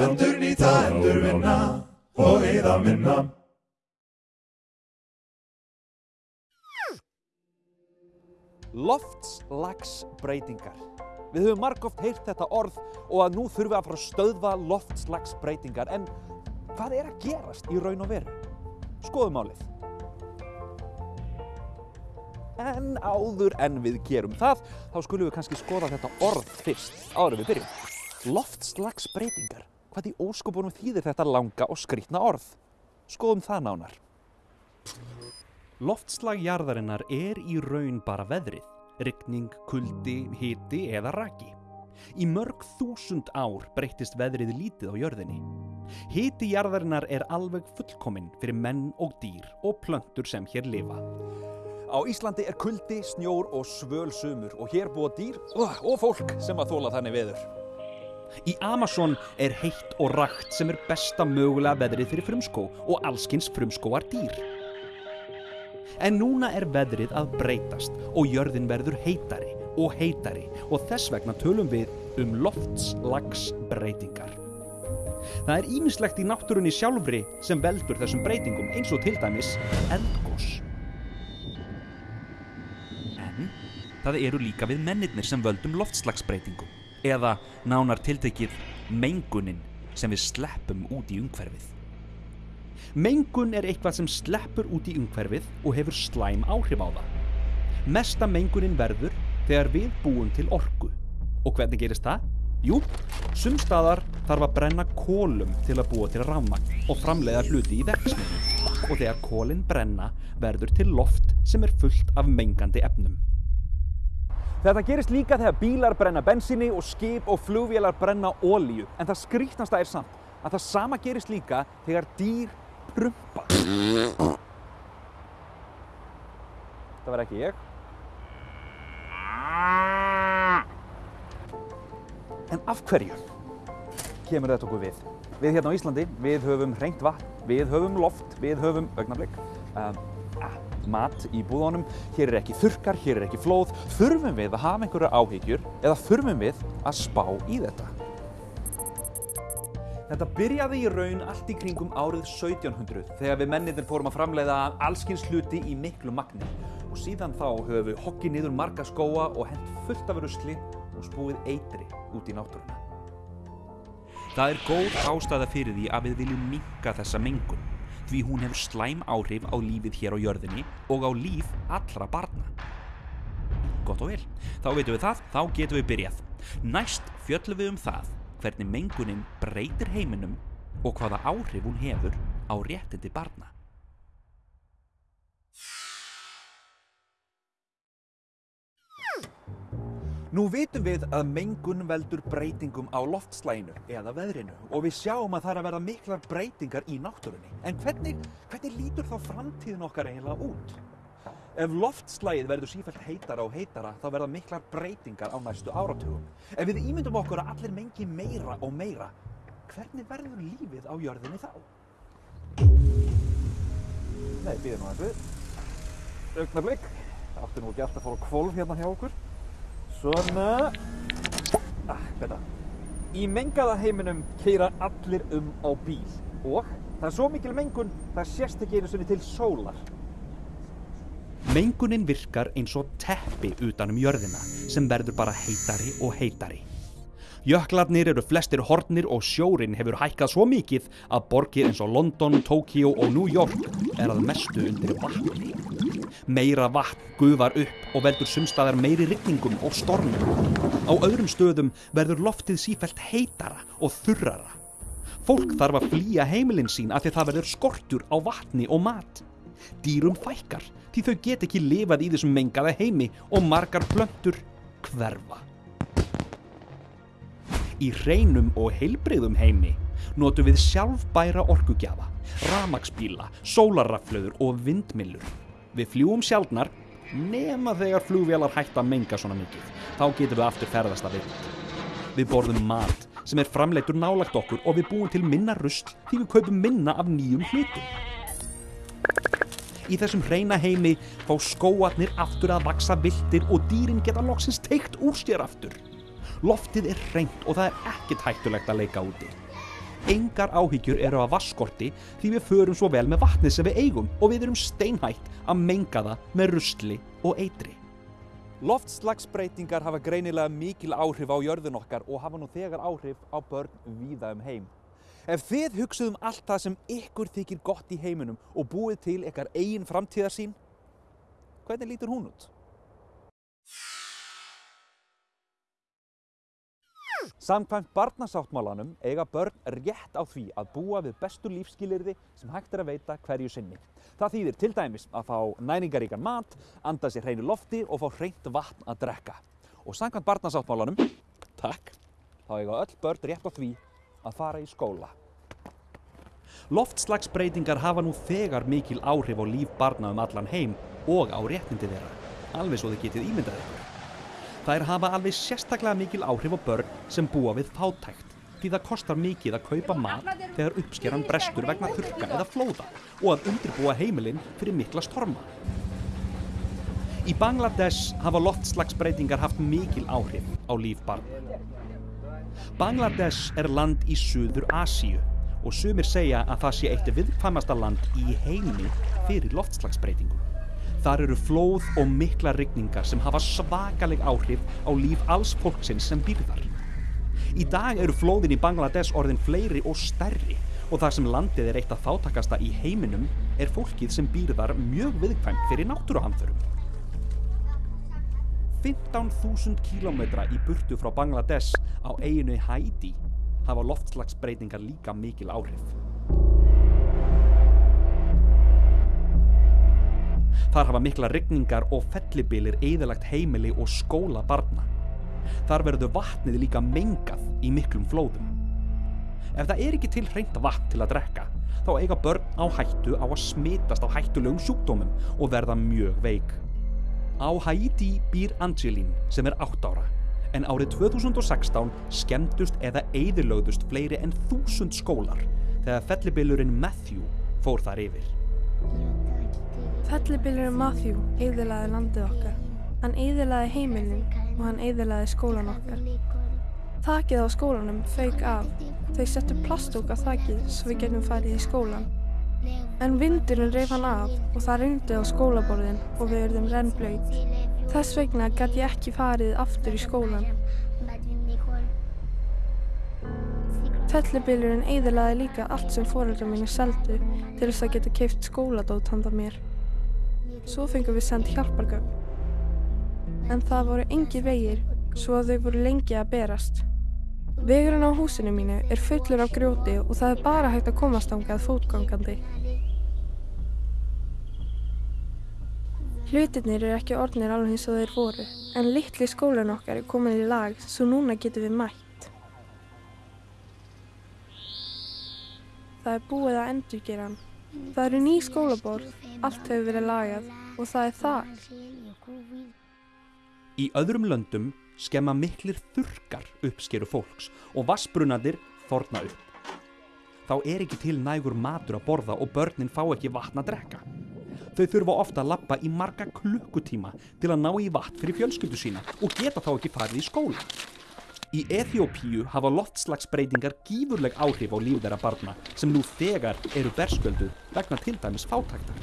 Endur nýta, endur vinna og eða minna. Loftslagsbreytingar. Við höfum margóft heyrt þetta orð og að nú þurfum við að fara að stöðva loftslagsbreytingar. En hvað er að gerast í raun og veru? Skoðum málið. En áður en við gerum það, þá skulum við kannski skoða þetta orð fyrst, áður við byrjum. Loftslagsbreytingar. Hvað í óskopunum þýðir þetta langa og skrítna orð? Skoðum það nánar. Loftslag jarðarinnar er í raun bara veðrið, rigning, kuldi, hiti eða raki. Í mörg þúsund ár breytist veðrið lítið á jörðinni. Hiti jarðarinnar er alveg fullkominn fyrir menn og dýr og plöntur sem hér lifa. Á Íslandi er kuldi, snjór og svöl sumur og hér búa dýr og fólk sem að þóla þannig veður. Í Amazon er heitt og rakt sem er besta mögulega veðrið fyrir frumskó og allskins frumskóar dýr. En núna er veðrið að breytast og jörðin verður heitari og heitari og þess vegna tölum við um loftslagsbreytingar. Það er ímislegt í náttúrunni sjálfri sem veldur þessum breytingum eins og til dæmis eldgós. Það eru líka við mennirnir sem völdum loftslagsbreytingum eða nánar tiltekið mengunin sem við sleppum út í umhverfið. Mengun er eitthvað sem sleppur út í umhverfið og hefur slæm áhrif á það. Mesta mengunin verður þegar við búum til orku. Og hvernig gerist það? Jú, sumstaðar þarf að brenna kólum til að búa til rafmagn og framleiða hluti í verksmiðjum. Og þegar kólinn brenna verður til loft sem er fullt af mengandi efnum. Þetta gerist líka þegar bílar brenna bensíni og skip og flugvélar brenna ólíu. En það skrítnasta er samt að það sama gerist líka þegar dýr prumpa. Það var ekki ég. En af hverju kemur þetta okkur við? Við hérna á Íslandi, við höfum hreint vatn, við höfum loft, við höfum augnablik, um, ah, mat í búðunum, hér er ekki þurkar, hér er ekki flóð. Þurfum við að hafa einhverja áhyggjur eða þurfum við að spá í þetta? Þetta byrjaði í raun allt í kringum árið 1700 þegar við mennindir fórum að framleiða allskins hluti í miklu magni og síðan þá höfum við hokkið niður marga skóa og hent fullt af rusli og spúið eitri út í náttúruna. Það er góð ástæða fyrir því að við viljum minka þessa mengun því hún hefur slæm áhrif á lífið hér á jörðinni og á líf allra barna. Gott og vel, þá veitum við það, þá getum við byrjað. Næst fjöllum við um það hvernig mengunin breytir heiminum og hvaða áhrif hún hefur á réttindi barna. Nú vitum við að mengun veldur breytingum á loftslæginu eða veðrinu og við sjáum að það er að verða miklar breytingar í náttúrunni. En hvernig, hvernig lítur þá framtíðin okkar eiginlega út? Ef loftslægið verður sífælt heitara og heitara þá verða miklar breytingar á næstu áratugum. Ef við ímyndum okkur að allir mengi meira og meira, hvernig verður lífið á jörðinni þá? Nei, býðum að þessu. Augnablik. Það átti nú ekki alltaf að fóra kvolf hérna hjá okkur. Svona. Ah, þetta. Í mengaða heiminum keira allir um á bíl og það er svo mikil mengun það sést ekki einu sinni til sólar. Mengunin virkar eins og teppi utan um jörðina sem verður bara heitari og heitari. Jöklarnir eru flestir hornir og sjórin hefur hækkað svo mikið að borgir eins og London, Tokyo og New York er að mestu undir vatni. Meira vatn gufar upp og veldur sumstaðar meiri rigningum og stormum. Á öðrum stöðum verður loftið sífælt heitara og þurrara. Fólk þarf að flýja heimilin sín af því það verður skortur á vatni og mat. Dýrum fækkar því þau get ekki lifað í þessum mengaða heimi og margar plöntur hverfa. Í hreinum og heilbrigðum heimi notum við sjálfbæra orkugjafa, ramagsbíla, sólarraflöður og vindmillur. Við fljúum sjálfnar nema þegar flugvélar hætta að menga svona mikið. Þá getum við aftur ferðast að vind. Við borðum mat sem er framleittur nálagt okkur og við búum til minna rust því við kaupum minna af nýjum hlutum. Í þessum hreina heimi fá skóarnir aftur að vaksa viltir og dýrin geta loksins teikt úr sér aftur. Loftið er hreint og það er ekkert hættulegt að leika úti. Engar áhyggjur eru að vaskorti því við förum svo vel með vatnið sem við eigum og við erum steinhætt að menga það með rusli og eitri. Loftslagsbreytingar hafa greinilega mikil áhrif á jörðun okkar og hafa nú þegar áhrif á börn víða um heim. Ef þið hugsuðum allt það sem ykkur þykir gott í heiminum og búið til ykkar eigin framtíðarsýn, hvernig lítur hún út? Samkvæmt barnasáttmálanum eiga börn rétt á því að búa við bestu lífskilirði sem hægt er að veita hverju sinni. Það þýðir til dæmis að fá næringaríkan mat, anda sér hreinu lofti og fá hreint vatn að drekka. Og samkvæmt barnasáttmálanum, takk, þá eiga öll börn rétt á því að fara í skóla. Loftslagsbreytingar hafa nú þegar mikil áhrif á líf barna um allan heim og á réttindi þeirra, alveg svo þið getið ímyndað ykkur. Þær hafa alveg sérstaklega mikil áhrif á börn sem búa við fátækt því það kostar mikið að kaupa mat þegar uppskeran brestur vegna þurka eða flóða og að undirbúa heimilinn fyrir mikla storma. Í Bangladesh hafa loftslagsbreytingar haft mikil áhrif á líf barna. Bangladesh er land í Suður Asíu og sumir segja að það sé eitt viðkvæmasta land í heimi fyrir loftslagsbreytingum. Þar eru flóð og mikla rigningar sem hafa svakaleg áhrif á líf alls fólksins sem býr þar. Í dag eru flóðin í Bangladesh orðin fleiri og stærri og þar sem landið er eitt af þáttakasta í heiminum er fólkið sem býr þar mjög viðkvæmt fyrir náttúruhamþörum. 15.000 kílómetra í burtu frá Bangladesh á eiginu Haiti hafa loftslagsbreytingar líka mikil áhrif. Þar hafa mikla rigningar og fellibilir eðalagt heimili og skóla barna. Þar verður vatnið líka mengað í miklum flóðum. Ef það er ekki til hreint vatn til að drekka, þá eiga börn á hættu á að smitast á hættulegum sjúkdómum og verða mjög veik. Á Haiti býr Angelín sem er 8 ára, en árið 2016 skemmtust eða eyðilögðust fleiri en þúsund skólar þegar fellibilurinn Matthew fór þar yfir. Fellibylurinn Matthew eyðilaði landið okkar. Hann eyðilaði heimilin og hann eyðilaði skólan okkar. Þakið á skólanum fauk af. Þau settu plastúk á þakið svo við getum farið í skólan. En vindurinn reif hann af og það reyndi á skólaborðin og við verðum rennblöyt. Þess vegna gæti ég ekki farið aftur í skólan. Fellibylurinn eyðilaði líka allt sem foreldrar mínu seldu til þess að geta keift skóladót handa mér. Svo fengum við sendt hjálpargögn. En það voru engi vegir, svo þau voru lengi að berast. Vegurinn á húsinu mínu er fullur af grjóti og það er bara hægt að komast ángað fótgangandi. Hlutirnir eru ekki orðnir alveg eins og þeir voru, en litli skólinn okkar er komin í lag svo núna getum við mætt. Það er búið að endurgera hann. Það eru ný skólaborð, allt hefur verið lagað og það er þak. Í öðrum löndum skemma miklir þurkar uppskeru fólks og vassbrunnadir þorna upp. Þá er ekki til nægur matur að borða og börnin fá ekki vatn að drekka. Þau þurfa ofta að lappa í marga klukkutíma til að ná í vatn fyrir fjölskyldu sína og geta þá ekki farið í skóla. Í Eþjópíu hafa loftslagsbreytingar gífurleg áhrif á líf þeirra barna sem nú þegar eru berskölduð vegna til dæmis fátæktar.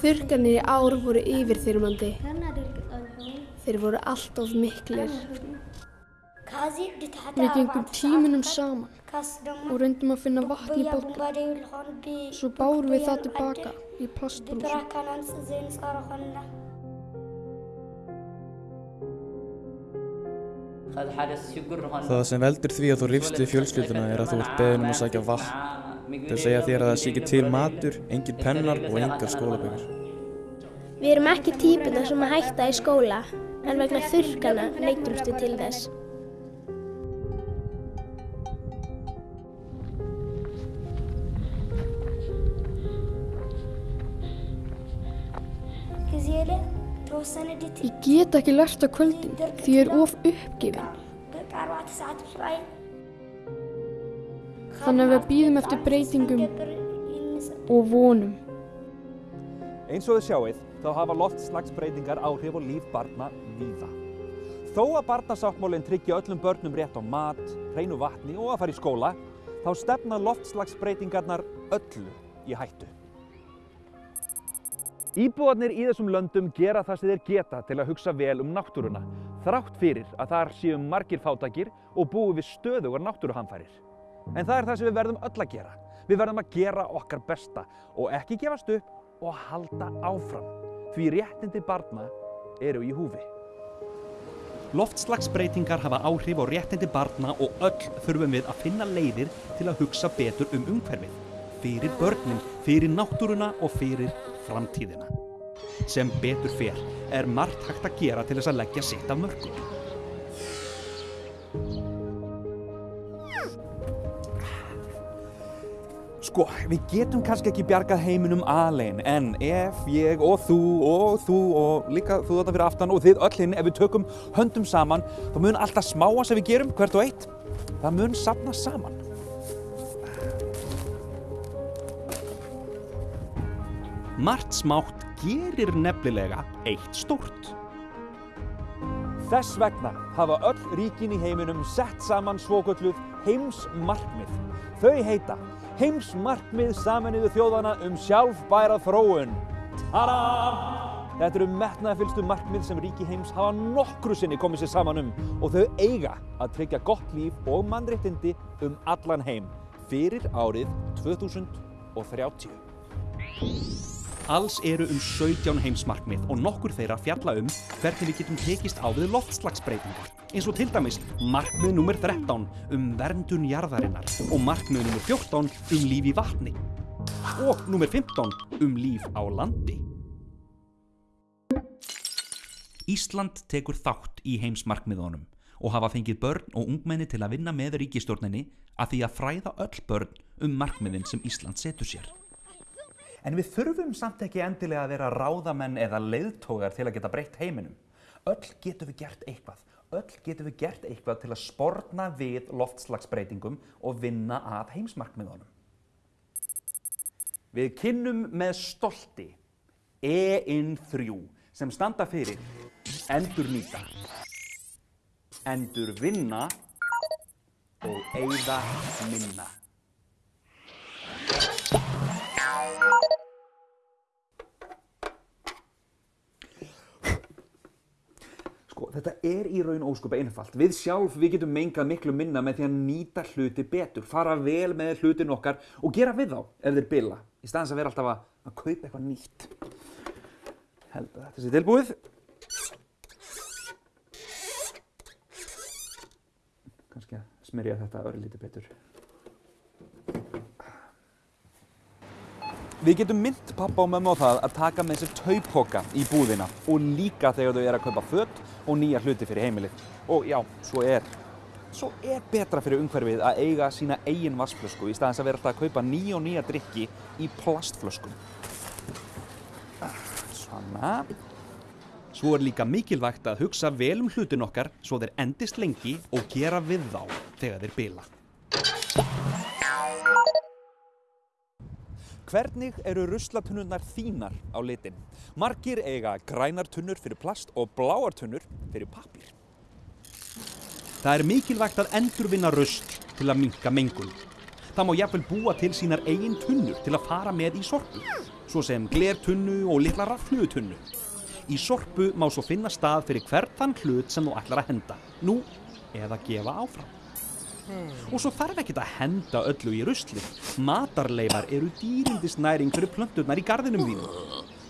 Þurrkanir í ár voru yfirþyrmandi. Þeir voru allt of miklir. Við gengum tímunum saman og reyndum að finna vatn í bóttu. Svo bárum við það tilbaka í plastbrúsum. Það sem veldur því að þú rifst við fjölskylduna er að þú ert beðin um að sækja vatn. Þau segja þér að það sé ekki til matur, engin pennar og engar skólabökur. Við erum ekki típuna sem að hætta í skóla, en vegna þurrkana neytumst við til þess. Ég get ekki lært á kvöldin því ég er of uppgefin. Þannig að við býðum eftir breytingum og vonum. Eins og þið sjáið þá hafa loftslagsbreytingar áhrif á líf barna víða. Þó að barnasáttmálinn tryggja öllum börnum rétt á mat, hreinu vatni og að fara í skóla, þá stefna loftslagsbreytingarnar öllu í hættu. Íbúarnir í þessum löndum gera það sem þeir geta til að hugsa vel um náttúruna, þrátt fyrir að þar séu margir fátakir og búi við stöðugar náttúruhamfærir. En það er það sem við verðum öll að gera. Við verðum að gera okkar besta og ekki gefast upp og halda áfram. Því réttindi barna eru í húfi. Loftslagsbreytingar hafa áhrif á réttindi barna og öll þurfum við að finna leiðir til að hugsa betur um umhverfið. Fyrir börnin, fyrir náttúruna og fyrir framtíðina. Sem betur fer er margt hægt að gera til þess að leggja sitt af mörgum. Sko, við getum kannski ekki bjargað heiminum alein, en ef ég og þú og þú og líka þú þetta fyrir aftan og þið öll hinn, ef við tökum höndum saman, þá mun alltaf smáa sem við gerum, hvert og eitt, það mun sapna saman. Margt smátt gerir nefnilega eitt stórt. Þess vegna hafa öll ríkin í heiminum sett saman svokölluð heimsmarkmið. Þau heita Heimsmarkmið saminuðu þjóðana um sjálfbæra þróun. Tada! Þetta eru metnaðfylstu markmið sem ríki heims hafa nokkru sinni komið sér saman um og þau eiga að tryggja gott líf og mannréttindi um allan heim fyrir árið 2030. Alls eru um 17 heimsmarkmið og nokkur þeirra fjalla um hvernig við getum tekist á við loftslagsbreytingar. Eins og til dæmis markmið nr. 13 um verndun jarðarinnar og markmið nr. 14 um líf í vatni og nr. 15 um líf á landi. Ísland tekur þátt í heimsmarkmiðunum og hafa fengið börn og ungmenni til að vinna með ríkistjórninni að því að fræða öll börn um markmiðin sem Ísland setur sér. En við þurfum samt ekki endilega að vera ráðamenn eða leiðtógar til að geta breytt heiminum. Öll getum við gert eitthvað. Öll getum við gert eitthvað til að sporna við loftslagsbreytingum og vinna að heimsmarkmiðunum. Við kynnum með stolti EIN3 sem standa fyrir endur nýta, endur vinna og eigða minna. Þetta er í raun óskup einfalt. Við sjálf, við getum mengað miklu minna með því að nýta hluti betur, fara vel með hlutin okkar og gera við þá ef þeir bila, í staðins að vera alltaf að, að kaupa eitthvað nýtt. Held að þetta sé tilbúið. Kannski að smyrja þetta örlítið betur. Við getum mynd pappa og mömmu á það að taka með sér taupoka í búðina og líka þegar þau eru að kaupa fött og nýja hluti fyrir heimilið. Og já, svo er, svo er betra fyrir umhverfið að eiga sína eigin vassflösku í staðins að vera alltaf að kaupa nýja og nýja drikki í plastflöskum. Svona. Svo er líka mikilvægt að hugsa vel um hlutin okkar svo þeir endist lengi og gera við þá þegar þeir bila. Hvernig eru ruslatunnurnar þínar á litin? Margir eiga grænar tunnur fyrir plast og bláar tunnur fyrir pappír. Það er mikilvægt að endurvinna rusl til að minka mengun. Það má jafnvel búa til sínar eigin tunnur til að fara með í sorpu, svo sem glertunnu og litla raflutunnu. Í sorpu má svo finna stað fyrir hvert þann hlut sem þú ætlar að henda, nú eða gefa áfram. Og svo þarf ekki að henda öllu í rusli. Matarleifar eru dýrindisnæring fyrir plönturnar í gardinum þínu.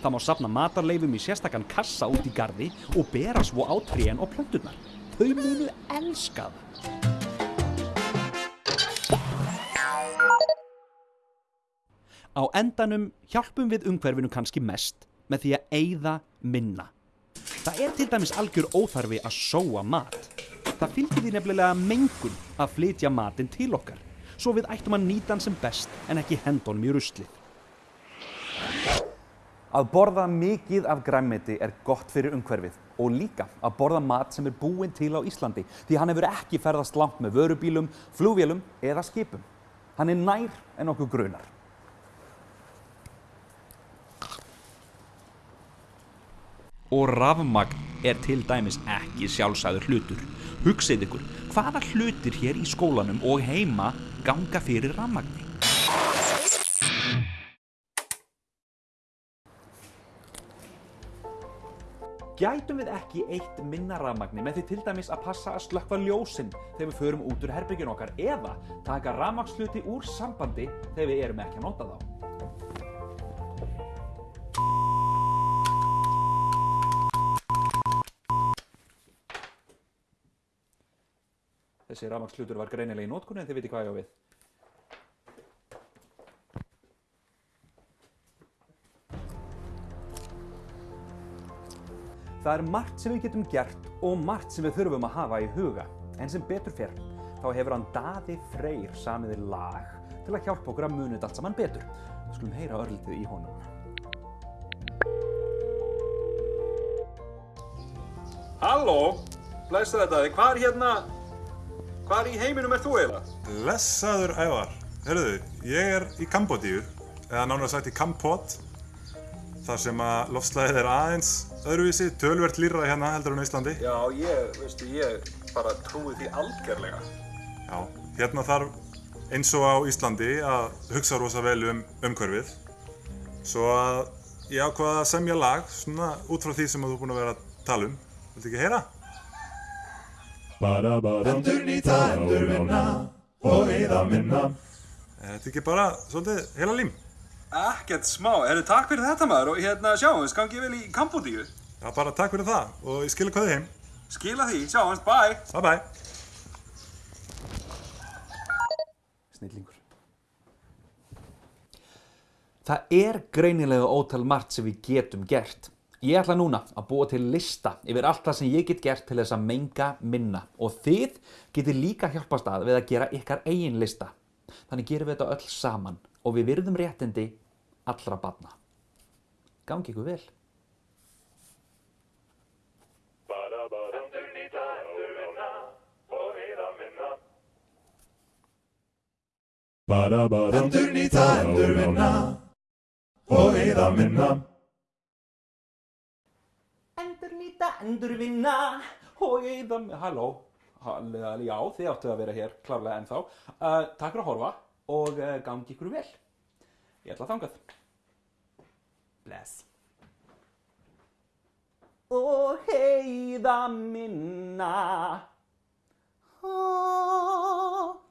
Það má safna matarleifum í sérstakann kassa út í gardi og bera svo á trén og plönturnar. Þau munu elska það. Á endanum hjálpum við umhverfinu kannski mest með því að eyða minna. Það er til dæmis algjör óþarfi að sóa mat. Það fylgir því nefnilega mengun að flytja matinn til okkar, svo við ættum að nýta hann sem best en ekki henda honum í ruslið. Að borða mikið af græmmiti er gott fyrir umhverfið og líka að borða mat sem er búinn til á Íslandi því hann hefur ekki ferðast langt með vörubílum, flugvélum eða skipum. Hann er nær en okkur grunar. Og rafmagn er til dæmis ekki sjálfsæður hlutur. Hugsið ykkur, hvaða hlutir hér í skólanum og heima ganga fyrir rafmagni? Gætum við ekki eitt minna rafmagni með því til dæmis að passa að slökkva ljósinn þegar við förum út úr herbyggin okkar eða taka rafmagsluti úr sambandi þegar við erum ekki að nota þá? Þessi rafmagslutur var greinilega í nótkunni en þið viti hvað ég á við. Það er margt sem við getum gert og margt sem við þurfum að hafa í huga. En sem betur fer, þá hefur hann Daði Freyr samiði lag til að hjálpa okkur að þetta allt saman betur. Við skulum heyra örlítið í honum. Halló, blessa þetta, hvað er hérna, hvað í heiminum er þú eiginlega? Blessaður ævar. Hörruðu, ég er í Kambodíu, eða nánar sagt í Kampot, þar sem að lofslæðið er aðeins öðruvísi, tölvert lýra hérna heldur en á Íslandi. Já, ég, veistu, ég bara trúi því algjörlega. Já, hérna þarf eins og á Íslandi að hugsa rosa vel um umhverfið. Svo að ég ákvaða að semja lag, svona út frá því sem að þú er búinn að vera að tala um. Viltu ekki heyra? Endur nýta, endur vinna og eyða minna. Er Þetta ekki bara svolítið heila lím? Ekkert smá, herru takk fyrir þetta maður og hérna sjáumst, gangi vel í Kambodíu. Já, bara takk fyrir það og ég skilja hvað þið heim. Skila því, sjáumst, bye. Bye bye. Snillingur. Það er greinilega ótal margt sem við getum gert. Ég ætla núna að búa til lista yfir allt það sem ég get gert til þess að menga minna og þið getur líka hjálpast að við að gera ykkar eigin lista. Þannig gerum við þetta öll saman og við virðum réttindi allra barna. Gangi ykkur vel. Endur nýta, endur vinna og eyða minna. Endurvinna og eða með, halló, Hall- já þið áttu að vera hér klárlega ennþá. Uh, takk fyrir að horfa og uh, gangi ykkur vel. Ég ætla að þangað. Bless. Og heiða minna. Oh.